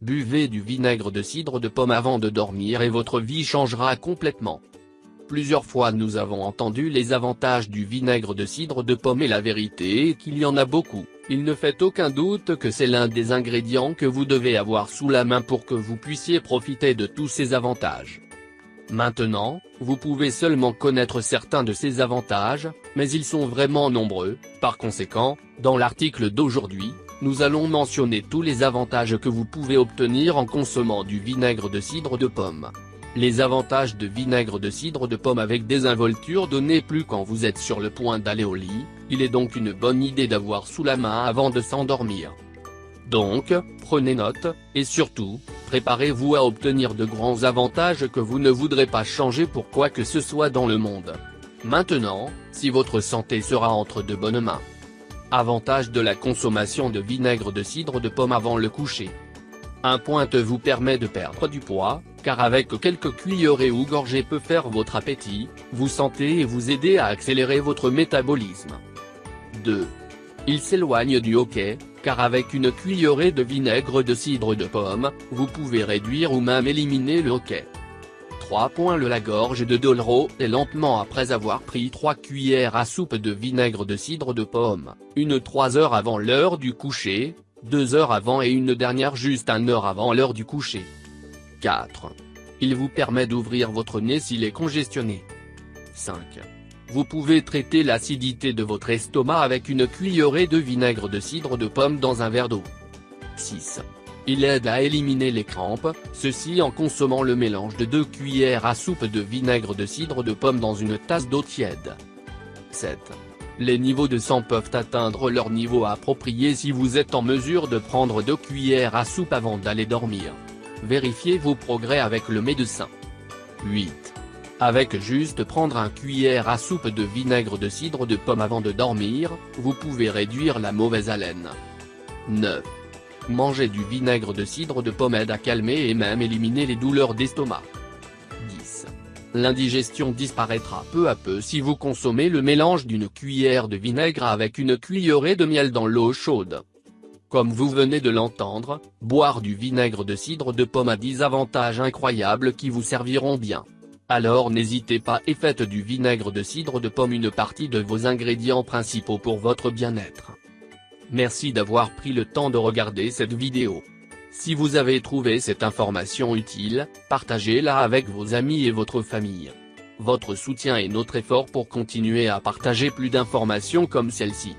Buvez du vinaigre de cidre de pomme avant de dormir et votre vie changera complètement. Plusieurs fois nous avons entendu les avantages du vinaigre de cidre de pomme et la vérité est qu'il y en a beaucoup, il ne fait aucun doute que c'est l'un des ingrédients que vous devez avoir sous la main pour que vous puissiez profiter de tous ces avantages. Maintenant, vous pouvez seulement connaître certains de ces avantages, mais ils sont vraiment nombreux, par conséquent, dans l'article d'aujourd'hui, nous allons mentionner tous les avantages que vous pouvez obtenir en consommant du vinaigre de cidre de pomme. Les avantages de vinaigre de cidre de pomme avec désinvolture donnés plus quand vous êtes sur le point d'aller au lit, il est donc une bonne idée d'avoir sous la main avant de s'endormir. Donc, prenez note, et surtout, préparez-vous à obtenir de grands avantages que vous ne voudrez pas changer pour quoi que ce soit dans le monde. Maintenant, si votre santé sera entre de bonnes mains. Avantage de la consommation de vinaigre de cidre de pomme avant le coucher. Un pointe vous permet de perdre du poids, car avec quelques cuillerées ou gorgées peut faire votre appétit, vous sentez et vous aider à accélérer votre métabolisme. 2. Il s'éloigne du hockey, car avec une cuillerée de vinaigre de cidre de pomme, vous pouvez réduire ou même éliminer le hockey. 3. Le la gorge de Dolro et lentement après avoir pris 3 cuillères à soupe de vinaigre de cidre de pomme, une 3 heures avant l'heure du coucher, deux heures avant et une dernière juste un heure avant l'heure du coucher. 4. Il vous permet d'ouvrir votre nez s'il est congestionné. 5. Vous pouvez traiter l'acidité de votre estomac avec une cuillerée de vinaigre de cidre de pomme dans un verre d'eau. 6. Il aide à éliminer les crampes, ceci en consommant le mélange de 2 cuillères à soupe de vinaigre de cidre de pomme dans une tasse d'eau tiède. 7. Les niveaux de sang peuvent atteindre leur niveau approprié si vous êtes en mesure de prendre 2 cuillères à soupe avant d'aller dormir. Vérifiez vos progrès avec le médecin. 8. Avec juste prendre un cuillère à soupe de vinaigre de cidre de pomme avant de dormir, vous pouvez réduire la mauvaise haleine. 9. Manger du vinaigre de cidre de pomme aide à calmer et même éliminer les douleurs d'estomac. L'indigestion disparaîtra peu à peu si vous consommez le mélange d'une cuillère de vinaigre avec une cuillerée de miel dans l'eau chaude. Comme vous venez de l'entendre, boire du vinaigre de cidre de pomme a 10 avantages incroyables qui vous serviront bien. Alors n'hésitez pas et faites du vinaigre de cidre de pomme une partie de vos ingrédients principaux pour votre bien-être. Merci d'avoir pris le temps de regarder cette vidéo. Si vous avez trouvé cette information utile, partagez-la avec vos amis et votre famille. Votre soutien est notre effort pour continuer à partager plus d'informations comme celle-ci.